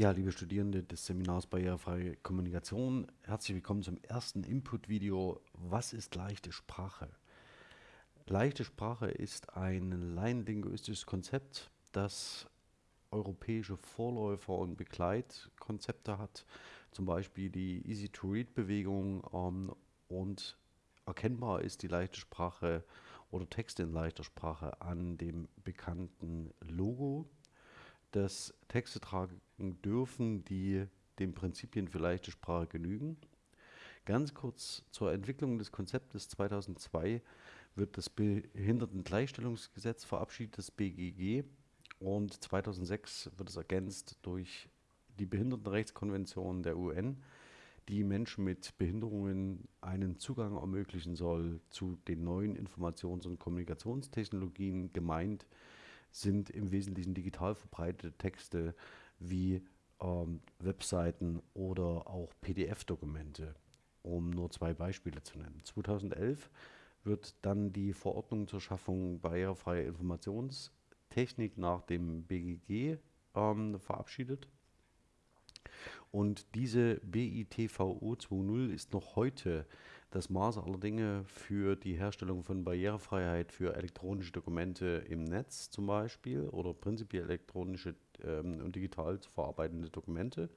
Ja, liebe Studierende des Seminars Barrierefreie Kommunikation, herzlich willkommen zum ersten Input-Video. Was ist leichte Sprache? Leichte Sprache ist ein laienlinguistisches Konzept, das europäische Vorläufer und Begleitkonzepte hat, zum Beispiel die Easy-to-Read-Bewegung ähm, und erkennbar ist die leichte Sprache oder Texte in leichter Sprache an dem bekannten Logo dass Texte tragen dürfen, die den Prinzipien für leichte Sprache genügen. Ganz kurz zur Entwicklung des Konzeptes 2002 wird das Behindertengleichstellungsgesetz verabschiedet, das BGG, und 2006 wird es ergänzt durch die Behindertenrechtskonvention der UN, die Menschen mit Behinderungen einen Zugang ermöglichen soll zu den neuen Informations- und Kommunikationstechnologien, gemeint sind im Wesentlichen digital verbreitete Texte wie ähm, Webseiten oder auch PDF-Dokumente, um nur zwei Beispiele zu nennen. 2011 wird dann die Verordnung zur Schaffung barrierefreier Informationstechnik nach dem BGG ähm, verabschiedet. Und diese BITVO 2.0 ist noch heute das Maß aller Dinge für die Herstellung von Barrierefreiheit für elektronische Dokumente im Netz zum Beispiel oder prinzipiell elektronische ähm, und digital zu verarbeitende Dokumente.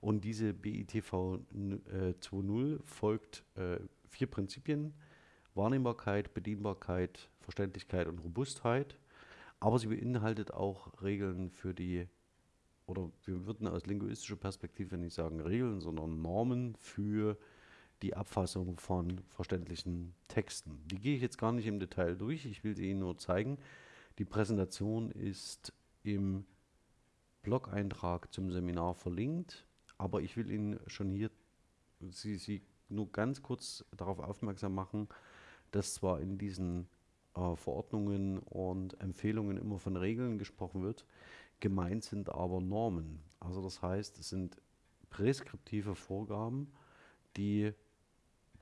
Und diese BITV äh, 2.0 folgt äh, vier Prinzipien. Wahrnehmbarkeit, Bedienbarkeit, Verständlichkeit und Robustheit. Aber sie beinhaltet auch Regeln für die, oder wir würden aus linguistischer Perspektive nicht sagen Regeln, sondern Normen für die die Abfassung von verständlichen Texten. Die gehe ich jetzt gar nicht im Detail durch, ich will sie Ihnen nur zeigen. Die Präsentation ist im Blog-Eintrag zum Seminar verlinkt, aber ich will Ihnen schon hier Sie, Sie nur ganz kurz darauf aufmerksam machen, dass zwar in diesen äh, Verordnungen und Empfehlungen immer von Regeln gesprochen wird, gemeint sind aber Normen. Also das heißt, es sind präskriptive Vorgaben, die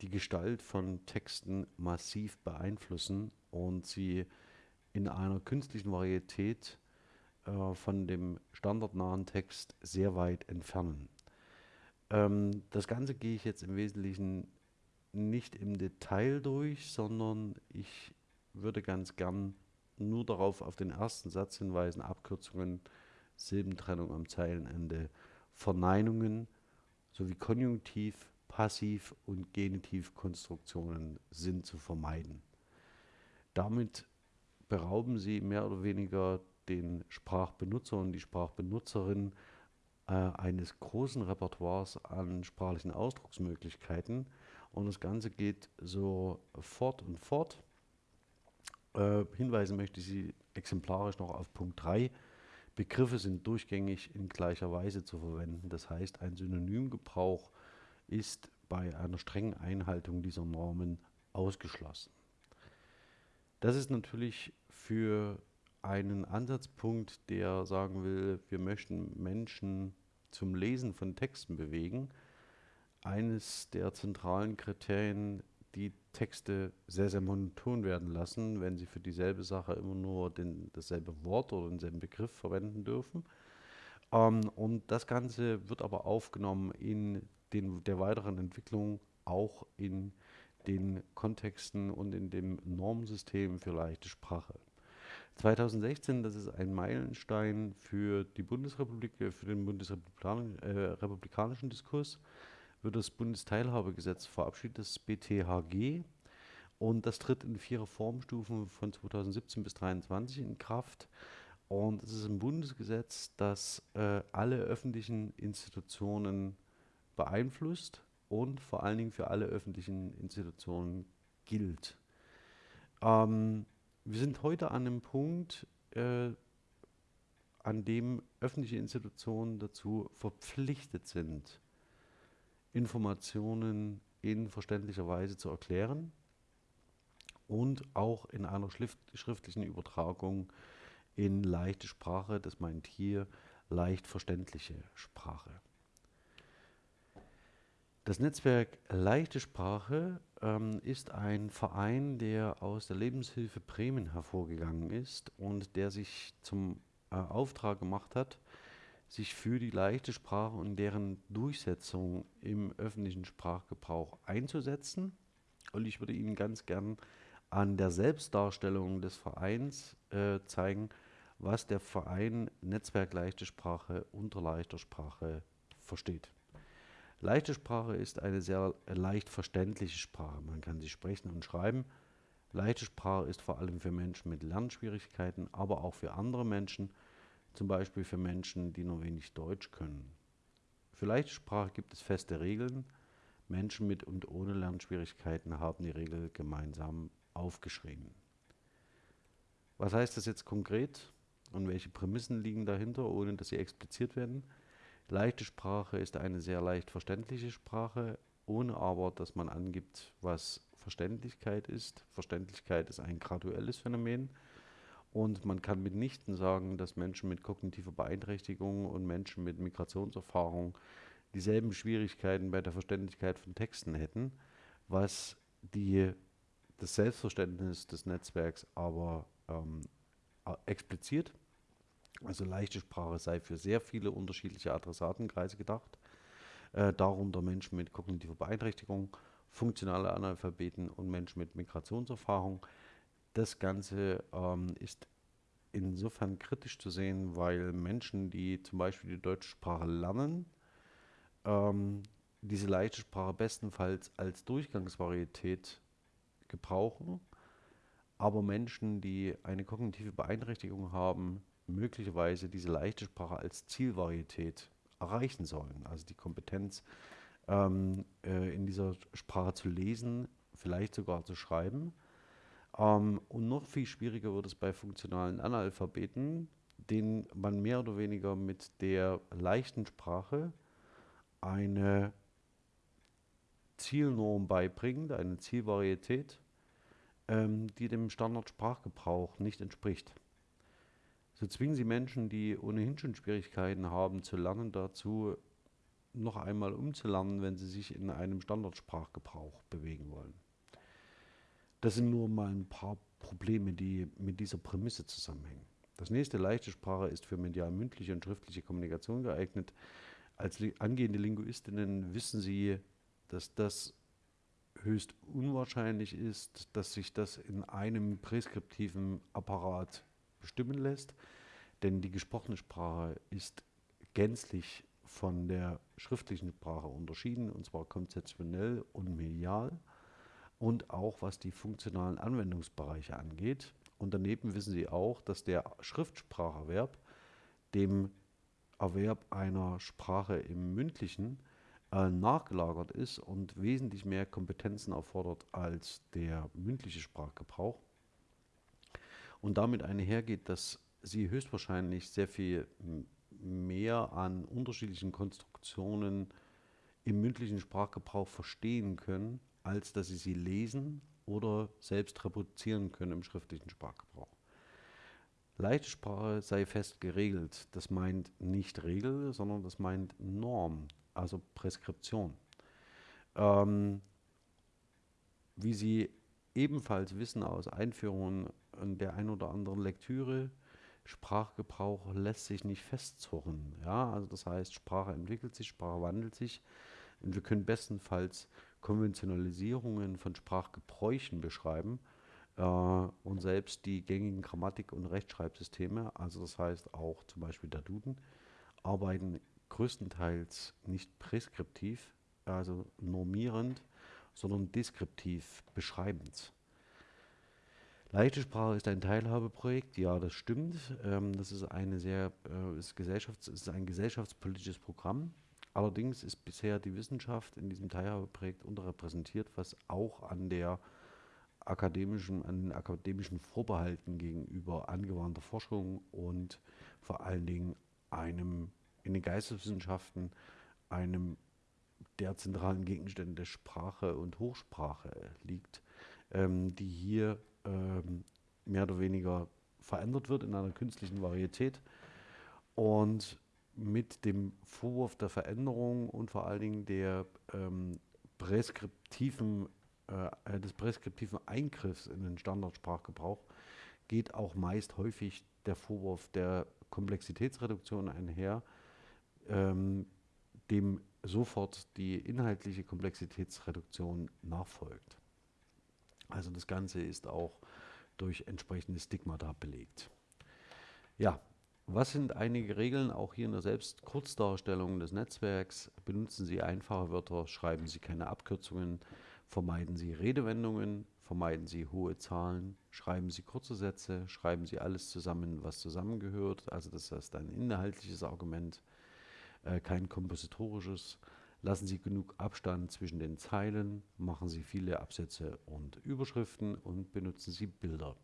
die Gestalt von Texten massiv beeinflussen und sie in einer künstlichen Varietät äh, von dem standardnahen Text sehr weit entfernen. Ähm, das Ganze gehe ich jetzt im Wesentlichen nicht im Detail durch, sondern ich würde ganz gern nur darauf auf den ersten Satz hinweisen, Abkürzungen, Silbentrennung am Zeilenende, Verneinungen sowie Konjunktiv, Passiv- und Genitivkonstruktionen sind zu vermeiden. Damit berauben Sie mehr oder weniger den Sprachbenutzer und die Sprachbenutzerin äh, eines großen Repertoires an sprachlichen Ausdrucksmöglichkeiten. Und das Ganze geht so fort und fort. Äh, hinweisen möchte ich Sie exemplarisch noch auf Punkt 3. Begriffe sind durchgängig in gleicher Weise zu verwenden. Das heißt, ein Synonymgebrauch ist bei einer strengen Einhaltung dieser Normen ausgeschlossen. Das ist natürlich für einen Ansatzpunkt, der sagen will, wir möchten Menschen zum Lesen von Texten bewegen, eines der zentralen Kriterien, die Texte sehr, sehr monoton werden lassen, wenn sie für dieselbe Sache immer nur den, dasselbe Wort oder denselben Begriff verwenden dürfen. Ähm, und das Ganze wird aber aufgenommen in den, der weiteren Entwicklung auch in den Kontexten und in dem Normsystem für leichte Sprache. 2016, das ist ein Meilenstein für die Bundesrepublik, äh, für den bundesrepublikanischen äh, Diskurs, wird das Bundesteilhabegesetz verabschiedet, das BTHG. Und das tritt in vier Reformstufen von 2017 bis 2023 in Kraft. Und es ist ein Bundesgesetz, das äh, alle öffentlichen Institutionen beeinflusst und vor allen Dingen für alle öffentlichen Institutionen gilt. Ähm, wir sind heute an einem Punkt, äh, an dem öffentliche Institutionen dazu verpflichtet sind, Informationen in verständlicher Weise zu erklären und auch in einer schriftlichen Übertragung in leichte Sprache, das meint hier leicht verständliche Sprache. Das Netzwerk Leichte Sprache ähm, ist ein Verein, der aus der Lebenshilfe Bremen hervorgegangen ist und der sich zum äh, Auftrag gemacht hat, sich für die leichte Sprache und deren Durchsetzung im öffentlichen Sprachgebrauch einzusetzen. Und ich würde Ihnen ganz gern an der Selbstdarstellung des Vereins äh, zeigen, was der Verein Netzwerk Leichte Sprache unter leichter Sprache versteht. Leichte Sprache ist eine sehr leicht verständliche Sprache. Man kann sie sprechen und schreiben. Leichte Sprache ist vor allem für Menschen mit Lernschwierigkeiten, aber auch für andere Menschen, zum Beispiel für Menschen, die nur wenig Deutsch können. Für leichte Sprache gibt es feste Regeln. Menschen mit und ohne Lernschwierigkeiten haben die Regel gemeinsam aufgeschrieben. Was heißt das jetzt konkret und welche Prämissen liegen dahinter, ohne dass sie expliziert werden? Leichte Sprache ist eine sehr leicht verständliche Sprache, ohne aber, dass man angibt, was Verständlichkeit ist. Verständlichkeit ist ein graduelles Phänomen und man kann mitnichten sagen, dass Menschen mit kognitiver Beeinträchtigung und Menschen mit Migrationserfahrung dieselben Schwierigkeiten bei der Verständlichkeit von Texten hätten, was die das Selbstverständnis des Netzwerks aber ähm, expliziert. Also leichte Sprache sei für sehr viele unterschiedliche Adressatenkreise gedacht, äh, darunter Menschen mit kognitiver Beeinträchtigung, funktionale Analphabeten und Menschen mit Migrationserfahrung. Das Ganze ähm, ist insofern kritisch zu sehen, weil Menschen, die zum Beispiel die deutsche Sprache lernen, ähm, diese leichte Sprache bestenfalls als Durchgangsvarietät gebrauchen, aber Menschen, die eine kognitive Beeinträchtigung haben, möglicherweise diese leichte Sprache als Zielvarietät erreichen sollen. Also die Kompetenz ähm, äh, in dieser Sprache zu lesen, vielleicht sogar zu schreiben. Ähm, und noch viel schwieriger wird es bei funktionalen Analphabeten, denen man mehr oder weniger mit der leichten Sprache eine Zielnorm beibringt, eine Zielvarietät, ähm, die dem Standardsprachgebrauch nicht entspricht. So zwingen sie Menschen, die ohnehin schon Schwierigkeiten haben zu lernen, dazu noch einmal umzulernen, wenn sie sich in einem Standardsprachgebrauch bewegen wollen. Das sind nur mal ein paar Probleme, die mit dieser Prämisse zusammenhängen. Das nächste leichte Sprache ist für medial-mündliche und schriftliche Kommunikation geeignet. Als angehende Linguistinnen wissen Sie, dass das höchst unwahrscheinlich ist, dass sich das in einem präskriptiven Apparat bestimmen lässt, denn die gesprochene Sprache ist gänzlich von der schriftlichen Sprache unterschieden, und zwar konzeptionell und medial und auch was die funktionalen Anwendungsbereiche angeht. Und daneben wissen Sie auch, dass der Schriftspracherwerb dem Erwerb einer Sprache im mündlichen äh, nachgelagert ist und wesentlich mehr Kompetenzen erfordert als der mündliche Sprachgebrauch. Und damit einhergeht, dass Sie höchstwahrscheinlich sehr viel mehr an unterschiedlichen Konstruktionen im mündlichen Sprachgebrauch verstehen können, als dass Sie sie lesen oder selbst reproduzieren können im schriftlichen Sprachgebrauch. Leichte Sprache sei fest geregelt. Das meint nicht Regel, sondern das meint Norm also Preskription. Ähm, wie Sie ebenfalls wissen aus Einführungen der ein oder anderen Lektüre, Sprachgebrauch lässt sich nicht festzurren. Ja? Also das heißt, Sprache entwickelt sich, Sprache wandelt sich und wir können bestenfalls Konventionalisierungen von Sprachgebräuchen beschreiben äh, und selbst die gängigen Grammatik- und Rechtschreibsysteme, also das heißt auch zum Beispiel der Duden, arbeiten größtenteils nicht präskriptiv, also normierend, sondern deskriptiv beschreibend. Leichte Sprache ist ein Teilhabeprojekt, ja, das stimmt. Ähm, das ist, eine sehr, äh, ist, Gesellschafts-, ist ein gesellschaftspolitisches Programm. Allerdings ist bisher die Wissenschaft in diesem Teilhabeprojekt unterrepräsentiert, was auch an der akademischen, an den akademischen Vorbehalten gegenüber angewandter Forschung und vor allen Dingen einem in den Geisteswissenschaften einem der zentralen Gegenstände Sprache und Hochsprache liegt, ähm, die hier ähm, mehr oder weniger verändert wird in einer künstlichen Varietät und mit dem Vorwurf der Veränderung und vor allen Dingen der ähm, präskriptiven, äh, des präskriptiven Eingriffs in den Standardsprachgebrauch geht auch meist häufig der Vorwurf der Komplexitätsreduktion einher, ähm, dem sofort die inhaltliche Komplexitätsreduktion nachfolgt. Also das Ganze ist auch durch entsprechende Stigmata belegt. Ja, was sind einige Regeln auch hier in der Selbstkurzdarstellung des Netzwerks? Benutzen Sie einfache Wörter, schreiben Sie keine Abkürzungen, vermeiden Sie Redewendungen, vermeiden Sie hohe Zahlen, schreiben Sie kurze Sätze, schreiben Sie alles zusammen, was zusammengehört. Also das heißt ein inhaltliches Argument, äh, kein kompositorisches. Lassen Sie genug Abstand zwischen den Zeilen, machen Sie viele Absätze und Überschriften und benutzen Sie Bilder.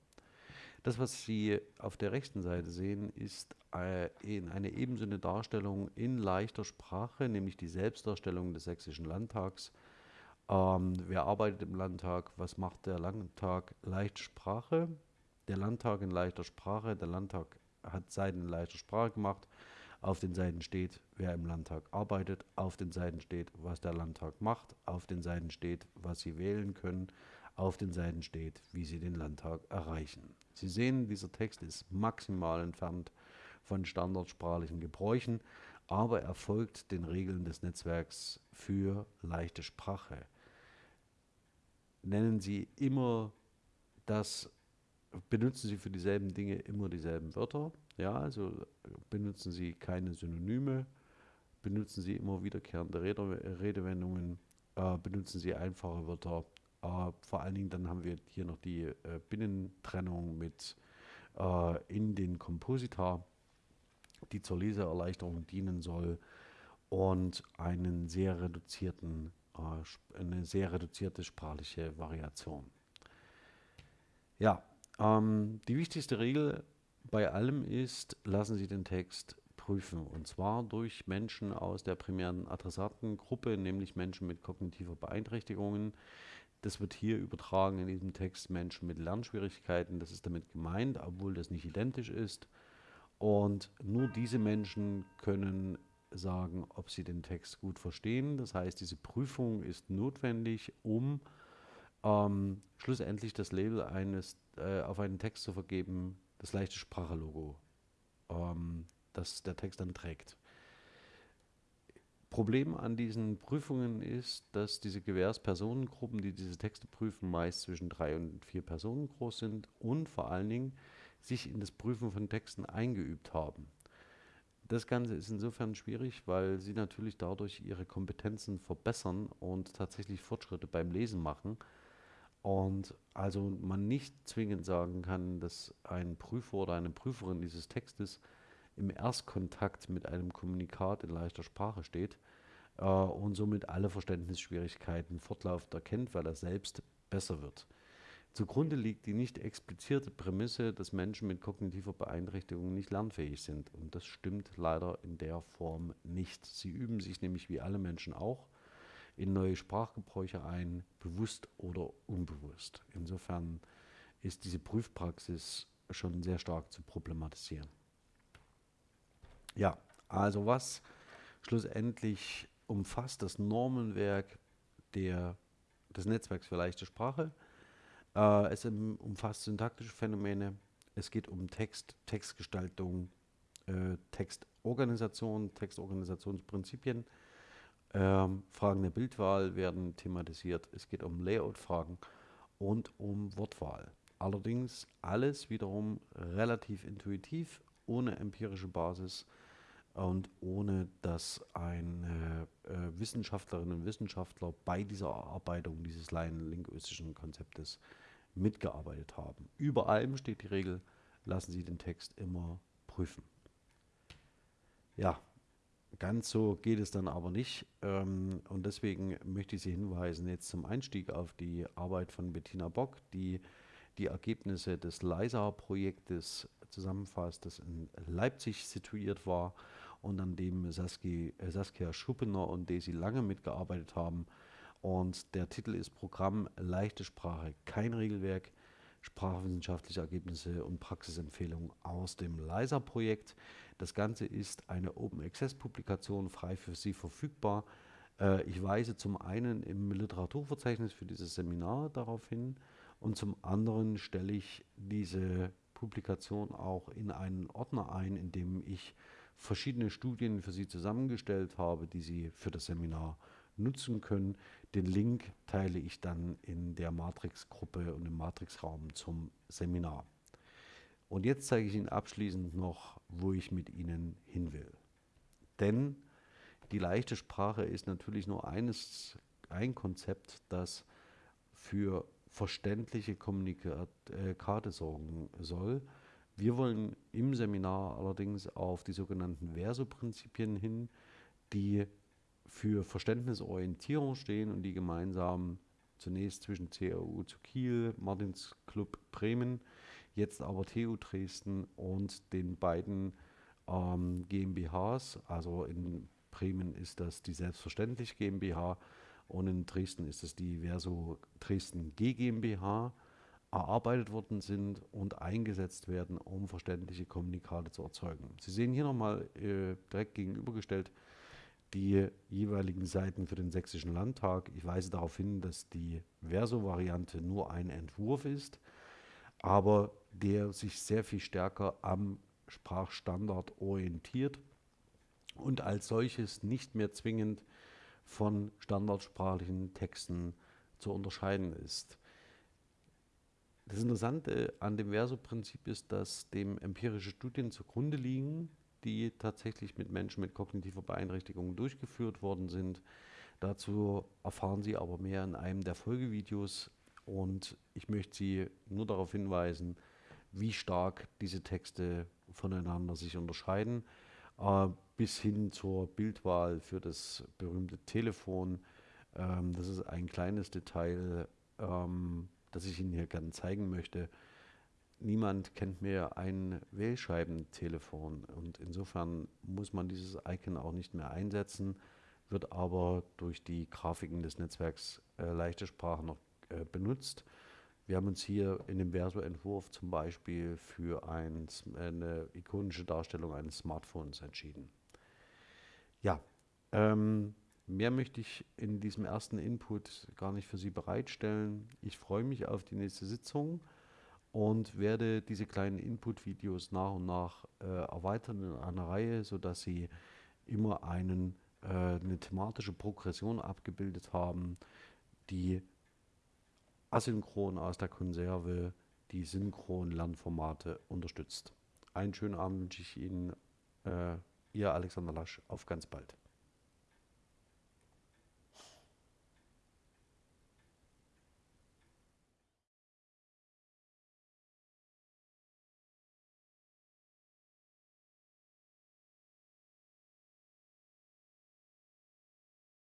Das, was Sie auf der rechten Seite sehen, ist äh, eine ebenso eine Darstellung in leichter Sprache, nämlich die Selbstdarstellung des Sächsischen Landtags. Ähm, wer arbeitet im Landtag? Was macht der Landtag? Leichte Sprache. Der Landtag in leichter Sprache. Der Landtag hat Seiten in leichter Sprache gemacht. Auf den Seiten steht, wer im Landtag arbeitet. Auf den Seiten steht, was der Landtag macht. Auf den Seiten steht, was Sie wählen können. Auf den Seiten steht, wie Sie den Landtag erreichen. Sie sehen, dieser Text ist maximal entfernt von standardsprachlichen Gebräuchen, aber er folgt den Regeln des Netzwerks für leichte Sprache. Nennen Sie immer das, benutzen Sie für dieselben Dinge immer dieselben Wörter, ja, also benutzen Sie keine Synonyme, benutzen Sie immer wiederkehrende Rede, Redewendungen, äh, benutzen Sie einfache Wörter, äh, vor allen Dingen dann haben wir hier noch die äh, Binnentrennung mit äh, in den Kompositor, die zur Leseerleichterung dienen soll und einen sehr reduzierten, äh, eine sehr reduzierte sprachliche Variation. Ja, ähm, die wichtigste Regel bei allem ist, lassen Sie den Text prüfen. Und zwar durch Menschen aus der primären Adressatengruppe, nämlich Menschen mit kognitiver Beeinträchtigungen, das wird hier übertragen in diesem Text Menschen mit Lernschwierigkeiten. Das ist damit gemeint, obwohl das nicht identisch ist. Und nur diese Menschen können sagen, ob sie den Text gut verstehen. Das heißt, diese Prüfung ist notwendig, um ähm, schlussendlich das Label eines äh, auf einen Text zu vergeben, das leichte Sprachelogo, ähm, das der Text dann trägt. Problem an diesen Prüfungen ist, dass diese Gewährspersonengruppen, die diese Texte prüfen, meist zwischen drei und vier Personen groß sind und vor allen Dingen sich in das Prüfen von Texten eingeübt haben. Das Ganze ist insofern schwierig, weil sie natürlich dadurch ihre Kompetenzen verbessern und tatsächlich Fortschritte beim Lesen machen. Und also man nicht zwingend sagen kann, dass ein Prüfer oder eine Prüferin dieses Textes im Erstkontakt mit einem Kommunikat in leichter Sprache steht äh, und somit alle Verständnisschwierigkeiten fortlaufend erkennt, weil er selbst besser wird. Zugrunde liegt die nicht explizierte Prämisse, dass Menschen mit kognitiver Beeinträchtigung nicht lernfähig sind. Und das stimmt leider in der Form nicht. Sie üben sich nämlich wie alle Menschen auch in neue Sprachgebräuche ein, bewusst oder unbewusst. Insofern ist diese Prüfpraxis schon sehr stark zu problematisieren. Ja, also was schlussendlich umfasst das Normenwerk der, des Netzwerks für leichte Sprache. Äh, es umfasst syntaktische Phänomene. Es geht um Text, Textgestaltung, äh, Textorganisation, Textorganisationsprinzipien. Ähm, Fragen der Bildwahl werden thematisiert. Es geht um Layout-Fragen und um Wortwahl. Allerdings alles wiederum relativ intuitiv, ohne empirische Basis und ohne dass ein äh, Wissenschaftlerinnen und Wissenschaftler bei dieser Erarbeitung dieses laienlinguistischen Konzeptes mitgearbeitet haben. Über allem steht die Regel, lassen Sie den Text immer prüfen. Ja, ganz so geht es dann aber nicht. Ähm, und deswegen möchte ich Sie hinweisen jetzt zum Einstieg auf die Arbeit von Bettina Bock, die die Ergebnisse des LISA-Projektes zusammenfasst, das in Leipzig situiert war und an dem Saskia, äh, Saskia Schuppener und Daisy Lange mitgearbeitet haben. Und der Titel ist Programm Leichte Sprache, kein Regelwerk, sprachwissenschaftliche Ergebnisse und Praxisempfehlungen aus dem LISA-Projekt. Das Ganze ist eine Open Access-Publikation, frei für Sie verfügbar. Äh, ich weise zum einen im Literaturverzeichnis für dieses Seminar darauf hin und zum anderen stelle ich diese Publikation auch in einen Ordner ein, in dem ich verschiedene Studien für Sie zusammengestellt habe, die Sie für das Seminar nutzen können. Den Link teile ich dann in der Matrix-Gruppe und im Matrix-Raum zum Seminar. Und jetzt zeige ich Ihnen abschließend noch, wo ich mit Ihnen hin will. Denn die leichte Sprache ist natürlich nur eines, ein Konzept, das für verständliche Kommunikate sorgen soll. Wir wollen im Seminar allerdings auf die sogenannten Verso-Prinzipien hin, die für Verständnisorientierung stehen und die gemeinsam zunächst zwischen CAU zu Kiel, Martins Club Bremen, jetzt aber TU Dresden und den beiden ähm, GmbHs, also in Bremen ist das die Selbstverständlich GmbH und in Dresden ist es die Verso Dresden GmbH erarbeitet worden sind und eingesetzt werden, um verständliche Kommunikate zu erzeugen. Sie sehen hier nochmal äh, direkt gegenübergestellt die jeweiligen Seiten für den Sächsischen Landtag. Ich weise darauf hin, dass die Verso-Variante nur ein Entwurf ist, aber der sich sehr viel stärker am Sprachstandard orientiert und als solches nicht mehr zwingend von standardsprachlichen Texten zu unterscheiden ist. Das Interessante an dem Verso-Prinzip ist, dass dem empirische Studien zugrunde liegen, die tatsächlich mit Menschen mit kognitiver Beeinträchtigung durchgeführt worden sind. Dazu erfahren Sie aber mehr in einem der Folgevideos und ich möchte Sie nur darauf hinweisen, wie stark diese Texte voneinander sich unterscheiden, äh, bis hin zur Bildwahl für das berühmte Telefon. Ähm, das ist ein kleines Detail, ähm, das ich Ihnen hier gerne zeigen möchte niemand kennt mehr ein Wählscheibentelefon und insofern muss man dieses Icon auch nicht mehr einsetzen, wird aber durch die Grafiken des Netzwerks äh, leichte Sprache noch äh, benutzt. Wir haben uns hier in dem Verso-Entwurf zum Beispiel für ein, eine ikonische Darstellung eines Smartphones entschieden. Ja, ähm, mehr möchte ich in diesem ersten Input gar nicht für Sie bereitstellen. Ich freue mich auf die nächste Sitzung und werde diese kleinen Input-Videos nach und nach äh, erweitern in einer Reihe, sodass sie immer einen, äh, eine thematische Progression abgebildet haben, die asynchron aus der Konserve die synchronen Lernformate unterstützt. Einen schönen Abend wünsche ich Ihnen, äh, Ihr Alexander Lasch, auf ganz bald.